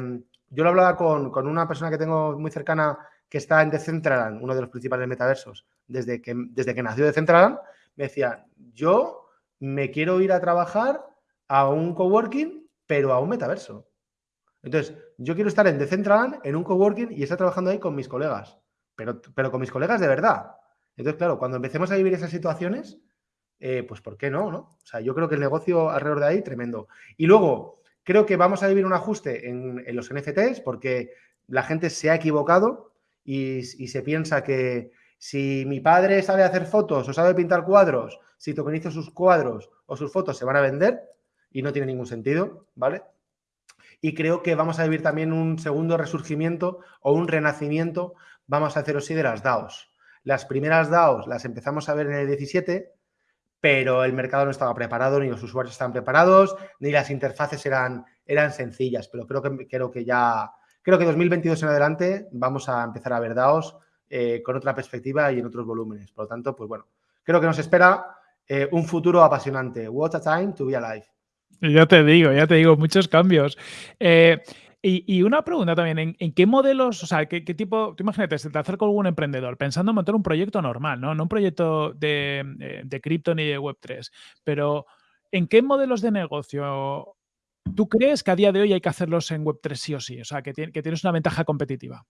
yo lo hablaba con, con, una persona que tengo muy cercana que está en Decentraland, uno de los principales metaversos, desde que, desde que nació Decentraland, me decía, yo me quiero ir a trabajar a un coworking, pero a un metaverso. Entonces, yo quiero estar en Decentraland, en un coworking y estar trabajando ahí con mis colegas, pero, pero con mis colegas de verdad. Entonces, claro, cuando empecemos a vivir esas situaciones, eh, pues ¿por qué no, no? O sea, yo creo que el negocio alrededor de ahí, tremendo. Y luego, creo que vamos a vivir un ajuste en, los NFTs porque la gente se ha equivocado y, se piensa que si mi padre sabe hacer fotos o sabe pintar cuadros, si tokenizo sus cuadros o sus fotos se van a vender y no tiene ningún sentido, ¿vale? Y creo que vamos a vivir también un segundo resurgimiento o un renacimiento, vamos a hacerlo así, de las DAOs. Las primeras DAOs las empezamos a ver en el 17, pero el mercado no estaba preparado, ni los usuarios estaban preparados, ni las interfaces eran, eran sencillas. Pero creo que, creo que ya, creo que 2022 en adelante vamos a empezar a ver DAOs eh, con otra perspectiva y en otros volúmenes. Por lo tanto, pues bueno, creo que nos espera eh, un futuro apasionante. What a time to be alive. Ya te digo, ya te digo, muchos cambios. Eh, y, una pregunta también, ¿en, qué modelos, o sea, qué, tipo, tú imagínate, se te acerca algún emprendedor pensando en montar un proyecto normal, ¿no? No un proyecto de, de cripto ni de Web3, pero ¿en qué modelos de negocio tú crees que a día de hoy hay que hacerlos en Web3 sí o sí? O sea, que, tienes una ventaja competitiva.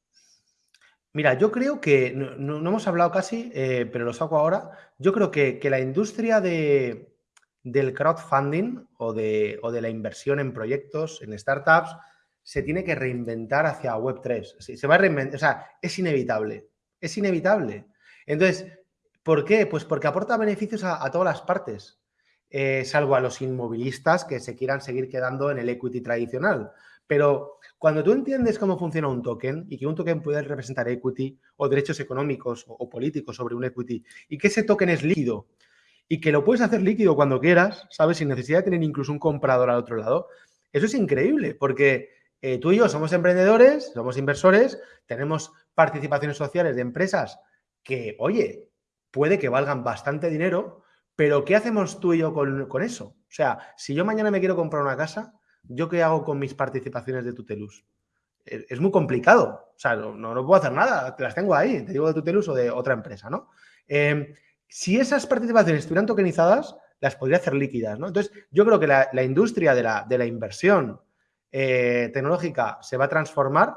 Mira, yo creo que, no, hemos hablado casi, eh, pero lo saco ahora, yo creo que, la industria de, del crowdfunding o de, o de la inversión en proyectos, en startups, se tiene que reinventar hacia Web3. Se va a reinventar, o sea, es inevitable, es inevitable. Entonces, ¿por qué? Pues porque aporta beneficios a, todas las partes, eh, salvo a los inmovilistas que se quieran seguir quedando en el equity tradicional. Pero cuando tú entiendes cómo funciona un token y que un token puede representar equity o derechos económicos o, políticos sobre un equity y que ese token es líquido y que lo puedes hacer líquido cuando quieras, ¿sabes? Sin necesidad de tener incluso un comprador al otro lado. Eso es increíble porque eh, tú y yo somos emprendedores, somos inversores, tenemos participaciones sociales de empresas que, oye, puede que valgan bastante dinero, pero ¿qué hacemos tú y yo con, eso? O sea, si yo mañana me quiero comprar una casa, ¿yo qué hago con mis participaciones de Tutelus? Es, muy complicado. O sea, no, no, puedo hacer nada. Te las tengo ahí. Te digo de Tutelus o de otra empresa, ¿no? Eh, si esas participaciones estuvieran tokenizadas, las podría hacer líquidas, ¿no? Entonces, yo creo que la, industria de la, inversión eh, tecnológica se va a transformar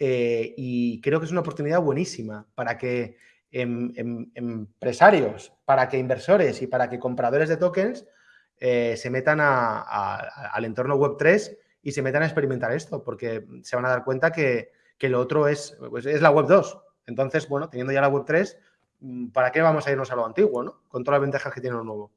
eh, y creo que es una oportunidad buenísima para que em, em, empresarios, para que inversores y para que compradores de tokens eh, se metan al entorno Web3 y se metan a experimentar esto, porque se van a dar cuenta que, lo otro es, pues, es la Web 2. Entonces, bueno, teniendo ya la Web 3, Mm, ¿para qué vamos a irnos a lo antiguo, ¿no? Con todas las ventajas que tiene lo nuevo.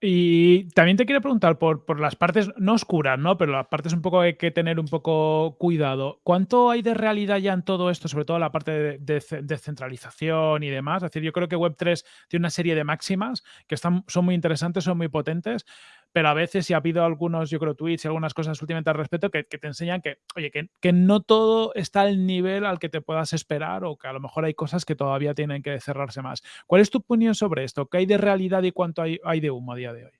Y también te quiero preguntar por, las partes, no oscuras, ¿no? Pero las partes un poco hay que tener un poco cuidado. ¿Cuánto hay de realidad ya en todo esto, sobre todo la parte de descentralización y demás? Es decir, yo creo que Web3 tiene una serie de máximas que están, son muy interesantes, son muy potentes, pero a veces si ha habido algunos, yo creo, tweets y algunas cosas últimamente al respecto que, te enseñan que, oye, que, no todo está al nivel al que te puedas esperar o que a lo mejor hay cosas que todavía tienen que cerrarse más. ¿Cuál es tu opinión sobre esto? ¿Qué hay de realidad y cuánto hay, de humo a día de hoy?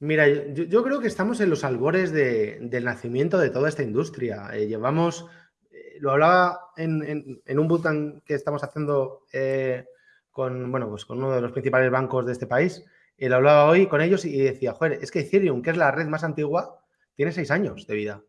Mira, yo, creo que estamos en los albores del nacimiento de toda esta industria. Eh, llevamos, eh, lo hablaba en, un bootcamp que estamos haciendo eh, con, bueno, pues con uno de los principales bancos de este país, y hablaba hoy con ellos y decía, joder, es que Ethereum, que es la red más antigua, tiene seis años de vida.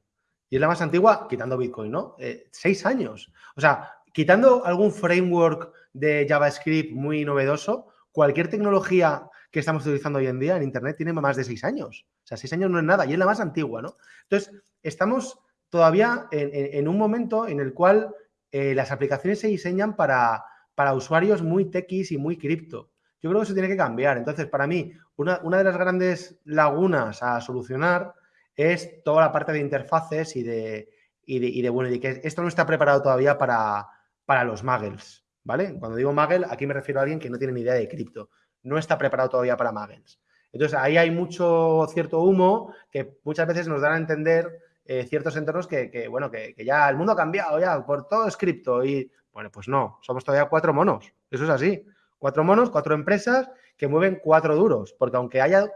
Y es la más antigua, quitando Bitcoin, ¿no? Eh, seis años. O sea, quitando algún framework de JavaScript muy novedoso, cualquier tecnología que estamos utilizando hoy en día en Internet tiene más de seis años. O sea, seis años no es nada y es la más antigua, ¿no? Entonces, estamos todavía en, un momento en el cual eh, las aplicaciones se diseñan para, para usuarios muy techis y muy cripto. Yo creo que eso tiene que cambiar. Entonces, para mí, una, de las grandes lagunas a solucionar es toda la parte de interfaces y de, y de, bueno, y que esto no está preparado todavía para, para los muggles, ¿vale? Cuando digo muggle, aquí me refiero a alguien que no tiene ni idea de cripto. No está preparado todavía para muggles. Entonces, ahí hay mucho cierto humo que muchas veces nos dan a entender eh, ciertos entornos que, bueno, que, que, ya el mundo ha cambiado, ya, por todo es cripto. Y, bueno, pues no, somos todavía cuatro monos. Eso es así. Cuatro monos, cuatro empresas que mueven cuatro duros, porque aunque haya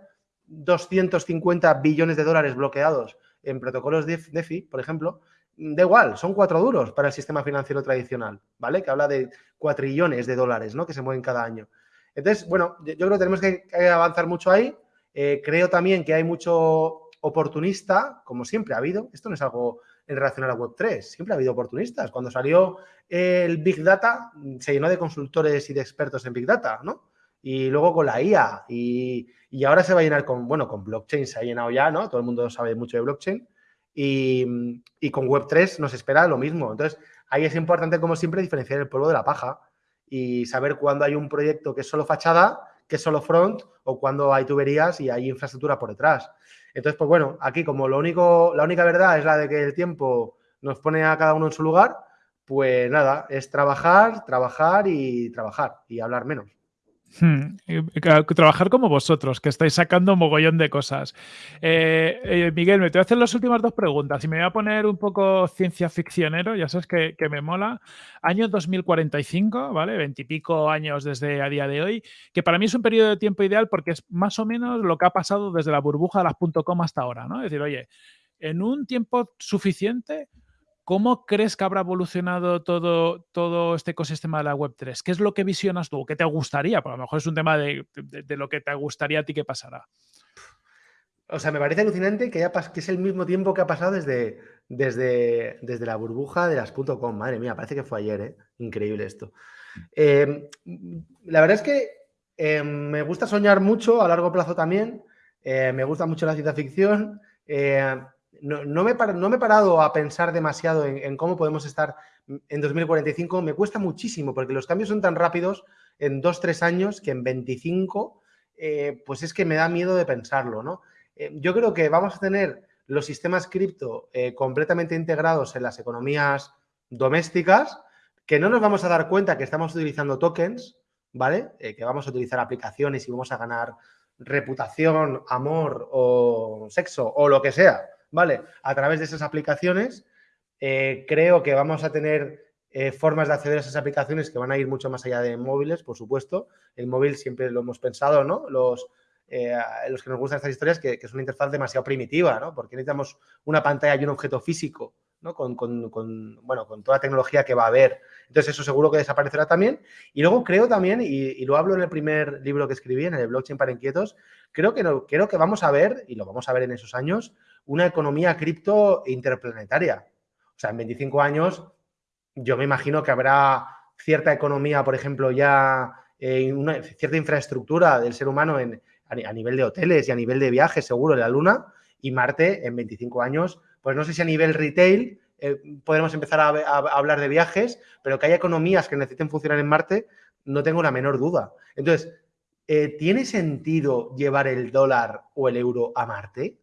250 billones de dólares bloqueados en protocolos de DeFi, por ejemplo, da igual, son cuatro duros para el sistema financiero tradicional, ¿vale? Que habla de cuatrillones de dólares, ¿no? Que se mueven cada año. Entonces, bueno, yo creo que tenemos que, avanzar mucho ahí. Eh, creo también que hay mucho oportunista, como siempre ha habido. Esto no es algo en relación a la Web3. Siempre ha habido oportunistas. Cuando salió el Big Data, se llenó de consultores y de expertos en Big Data, ¿no? y luego con la IA y, ahora se va a llenar con, bueno, con blockchain se ha llenado ya, ¿no? Todo el mundo sabe mucho de blockchain y, y con Web3 nos espera lo mismo. Entonces, ahí es importante, como siempre, diferenciar el polvo de la paja y saber cuándo hay un proyecto que es solo fachada, que es solo front o cuándo hay tuberías y hay infraestructura por detrás. Entonces, pues bueno, aquí como lo único, la única verdad es la de que el tiempo nos pone a cada uno en su lugar, pues nada, es trabajar, trabajar y trabajar y hablar menos. Hmm, trabajar como vosotros, que estáis sacando un mogollón de cosas. Eh, eh, Miguel, me te voy a hacer las últimas dos preguntas y me voy a poner un poco ciencia ficcionero, ya sabes que, me mola. Año 2045, ¿vale? Veintipico años desde a día de hoy, que para mí es un periodo de tiempo ideal porque es más o menos lo que ha pasado desde la burbuja de las .com hasta ahora, ¿no? Es decir, oye, en un tiempo suficiente ¿Cómo crees que habrá evolucionado todo, todo este ecosistema de la Web3? ¿Qué es lo que visionas tú? ¿Qué te gustaría? Pues a lo mejor es un tema de, lo que te gustaría a ti que pasara. O sea, me parece alucinante que, haya, que es el mismo tiempo que ha pasado desde, desde, desde la burbuja de las .com. Madre mía, parece que fue ayer, ¿eh? Increíble esto. Em, la verdad es que em, me gusta soñar mucho a largo plazo también. Eh, me gusta mucho la ciencia ficción. Eh, no, me, he parado a pensar demasiado en, cómo podemos estar en 2045. Me cuesta muchísimo porque los cambios son tan rápidos en dos, tres años que en 25, eh, pues es que me da miedo de pensarlo, ¿no? Eh, yo creo que vamos a tener los sistemas cripto eh, completamente integrados en las economías domésticas, que no nos vamos a dar cuenta que estamos utilizando tokens, ¿vale? que vamos a utilizar aplicaciones y vamos a ganar reputación, amor o sexo o lo que sea ¿vale? A través de esas aplicaciones, eh, creo que vamos a tener eh, formas de acceder a esas aplicaciones que van a ir mucho más allá de móviles, por supuesto. El móvil siempre lo hemos pensado, ¿no? Los, eh, los que nos gustan estas historias, que, es una interfaz demasiado primitiva, ¿no? Porque necesitamos una pantalla y un objeto físico, ¿no? Con, bueno, con toda la tecnología que va a haber. Entonces, eso seguro que desaparecerá también. Y luego creo también, y, lo hablo en el primer libro que escribí, en el Blockchain para Inquietos, creo que, no, creo que vamos a ver, y lo vamos a ver en esos años, una economía cripto interplanetaria. O sea, en 25 años yo me imagino que habrá cierta economía, por ejemplo, ya una cierta infraestructura del ser humano en, a, nivel de hoteles y a nivel de viajes, seguro, en la Luna, y Marte en 25 años, pues no sé si a nivel retail eh, podemos empezar a, hablar de viajes, pero que haya economías que necesiten funcionar en Marte, no tengo la menor duda. Entonces, eh, ¿tiene sentido llevar el dólar o el euro a Marte?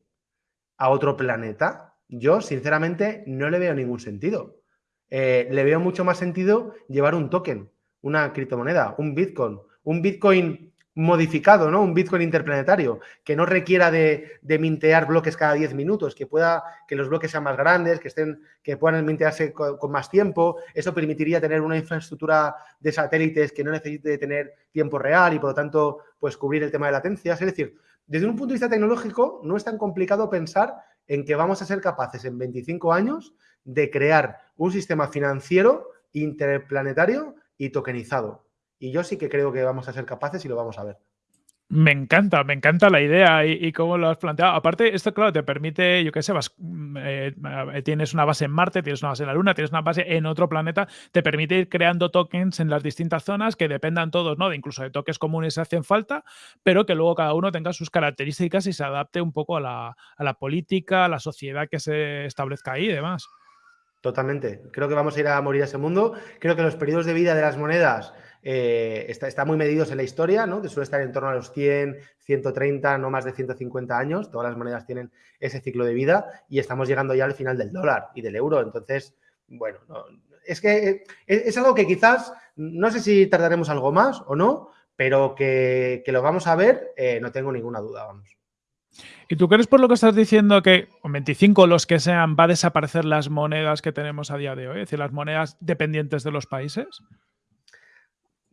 a otro planeta, yo sinceramente no le veo ningún sentido. Eh, le veo mucho más sentido llevar un token, una criptomoneda, un Bitcoin, un Bitcoin modificado, ¿no? Un Bitcoin interplanetario, que no requiera de, mintear bloques cada 10 minutos, que pueda, que los bloques sean más grandes, que estén, que puedan mintearse con, con, más tiempo. Eso permitiría tener una infraestructura de satélites que no necesite tener tiempo real y por lo tanto, pues cubrir el tema de latencias. Es decir, desde un punto de vista tecnológico, no es tan complicado pensar en que vamos a ser capaces en 25 años de crear un sistema financiero interplanetario y tokenizado. Y yo sí que creo que vamos a ser capaces y lo vamos a ver. Me encanta, me encanta la idea y, cómo lo has planteado. Aparte, esto, claro, te permite, yo qué sé, vas, mm, eh, tienes una base en Marte, tienes una base en la Luna, tienes una base en otro planeta, te permite ir creando tokens en las distintas zonas que dependan todos, ¿no? De incluso de tokens comunes que hacen falta, pero que luego cada uno tenga sus características y se adapte un poco a la, a la política, a la sociedad que se establezca ahí y demás. Totalmente. Creo que vamos a ir a morir a ese mundo. Creo que los periodos de vida de las monedas eh, está, muy medidos en la historia, ¿no? que suele estar en torno a los 100, 130, no más de 150 años. Todas las monedas tienen ese ciclo de vida y estamos llegando ya al final del dólar y del euro. Entonces, bueno, es que eh, es, algo que quizás, no sé si tardaremos algo más o no, pero que, lo vamos a ver, eh, no tengo ninguna duda, vamos. ¿Y tú crees por lo que estás diciendo que con 25 los que sean va a desaparecer las monedas que tenemos a día de hoy? Es decir, las monedas dependientes de los países.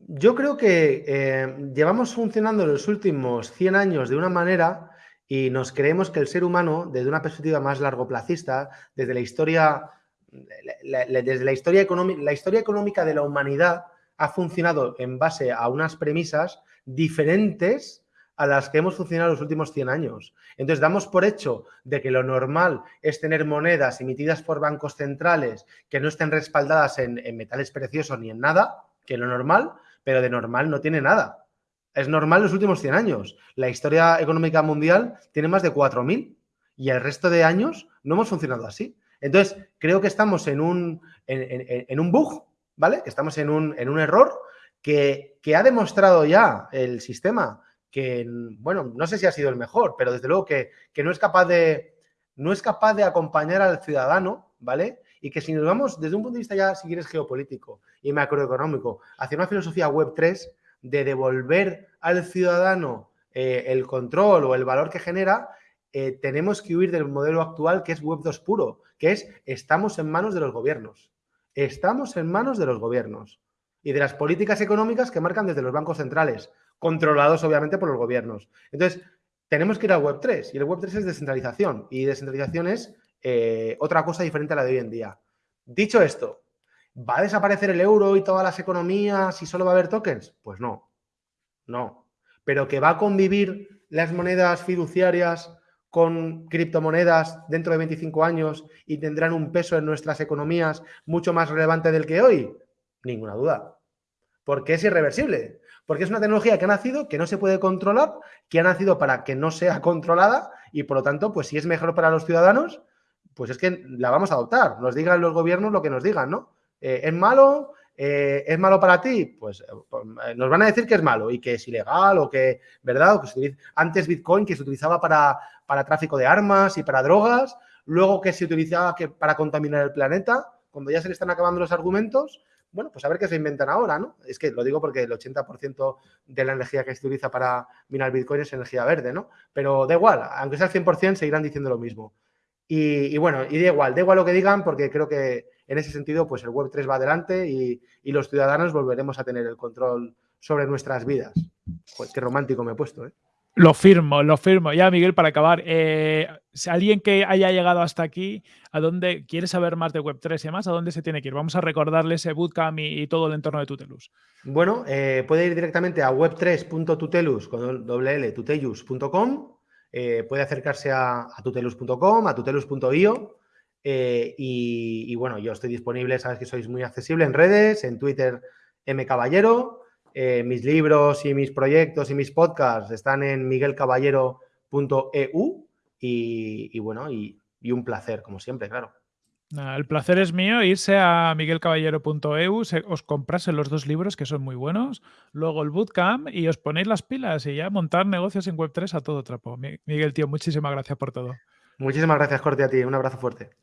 Yo creo que eh, llevamos funcionando los últimos 100 años de una manera y nos creemos que el ser humano, desde una perspectiva más largoplacista, desde la historia, desde la historia, la historia económica de la humanidad, ha funcionado en base a unas premisas diferentes a las que hemos funcionado los últimos 100 años. Entonces, damos por hecho de que lo normal es tener monedas emitidas por bancos centrales que no estén respaldadas en metales preciosos ni en nada, que lo normal, pero de normal no tiene nada. Es normal los últimos 100 años. La historia económica mundial tiene más de 4.000 y el resto de años no hemos funcionado así. Entonces, creo que estamos en un, en, un bug, ¿vale? Que estamos en un, en un error que, que, ha demostrado ya el sistema que, bueno, no sé si ha sido el mejor, pero desde luego que, que no, es capaz de, no es capaz de acompañar al ciudadano, ¿vale? Y que si nos vamos desde un punto de vista ya, si quieres, geopolítico y macroeconómico, hacia una filosofía web 3 de devolver al ciudadano eh, el control o el valor que genera, eh, tenemos que huir del modelo actual que es Web 2 puro, que es estamos en manos de los gobiernos. Estamos en manos de los gobiernos y de las políticas económicas que marcan desde los bancos centrales, controlados obviamente por los gobiernos. Entonces, tenemos que ir al Web 3 y el Web 3 es descentralización y descentralización es eh, otra cosa diferente a la de hoy en día. Dicho esto, ¿va a desaparecer el euro y todas las economías y solo va a haber tokens? Pues no, no. Pero que va a convivir las monedas fiduciarias con criptomonedas dentro de 25 años y tendrán un peso en nuestras economías mucho más relevante del que hoy? Ninguna duda. Porque es irreversible. Porque es una tecnología que ha nacido, que no se puede controlar, que ha nacido para que no sea controlada y por lo tanto, pues si es mejor para los ciudadanos, pues es que la vamos a adoptar. Nos digan los gobiernos lo que nos digan, ¿no? Eh, ¿Es malo? Eh, ¿Es malo para ti? Pues, eh, nos van a decir que es malo y que es ilegal o que, ¿verdad? O que antes Bitcoin que se utilizaba para, para tráfico de armas y para drogas, luego que se utilizaba que, para contaminar el planeta, cuando ya se le están acabando los argumentos, bueno, pues a ver qué se inventan ahora, ¿no? Es que lo digo porque el 80% de la energía que se utiliza para minar Bitcoin es energía verde, ¿no? Pero da igual, aunque sea el 100%, seguirán diciendo lo mismo. Y, bueno, y da igual, da igual lo que digan porque creo que en ese sentido pues el Web3 va adelante y, los ciudadanos volveremos a tener el control sobre nuestras vidas. Qué romántico me he puesto, ¿eh? Lo firmo, lo firmo. Ya, Miguel, para acabar, eh, si alguien que haya llegado hasta aquí, ¿a dónde quiere saber más de Web3 y demás? ¿A dónde se tiene que ir? Vamos a recordarle ese bootcamp y, todo el entorno de Tutelus. Bueno, eh, puede ir directamente a web3.tutelus con tutelus.com eh, puede acercarse a, tutelus.com, a tutelus.io eh, y, bueno, yo estoy disponible, sabes que sois muy accesible en redes, en Twitter mcaballero, eh, mis libros y mis proyectos y mis podcasts están en miguelcaballero.eu y bueno, y un placer, como siempre, claro el placer es mío irse a miguelcaballero.eu, os comprasen los dos libros que son muy buenos, luego el bootcamp y os ponéis las pilas y ya montar negocios en Web3 a todo trapo. Miguel, tío, muchísimas gracias por todo. Muchísimas gracias, Corte, a ti. Un abrazo fuerte.